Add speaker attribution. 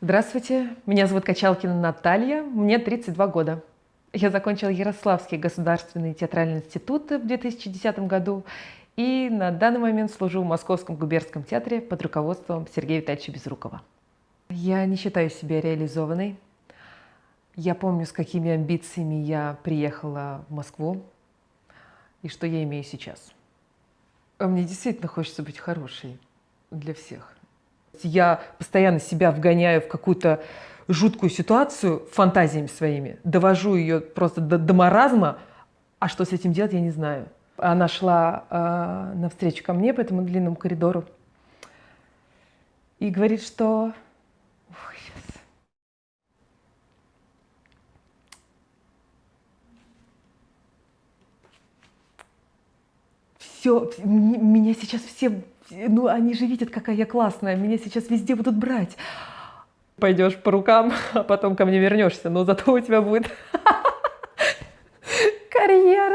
Speaker 1: Здравствуйте, меня зовут Качалкина Наталья, мне 32 года. Я закончила Ярославский государственный театральный институт в 2010 году и на данный момент служу в Московском губернском театре под руководством Сергея Витальевича Безрукова. Я не считаю себя реализованной. Я помню, с какими амбициями я приехала в Москву и что я имею сейчас. А мне действительно хочется быть хорошей для всех. Я постоянно себя вгоняю в какую-то жуткую ситуацию фантазиями своими, довожу ее просто до, до маразма, а что с этим делать, я не знаю. Она шла э, навстречу ко мне по этому длинному коридору и говорит, что... Ой, сейчас. Все, меня сейчас все ну они же видят, какая я классная, меня сейчас везде будут брать. Пойдешь по рукам, а потом ко мне вернешься, но зато у тебя будет карьера.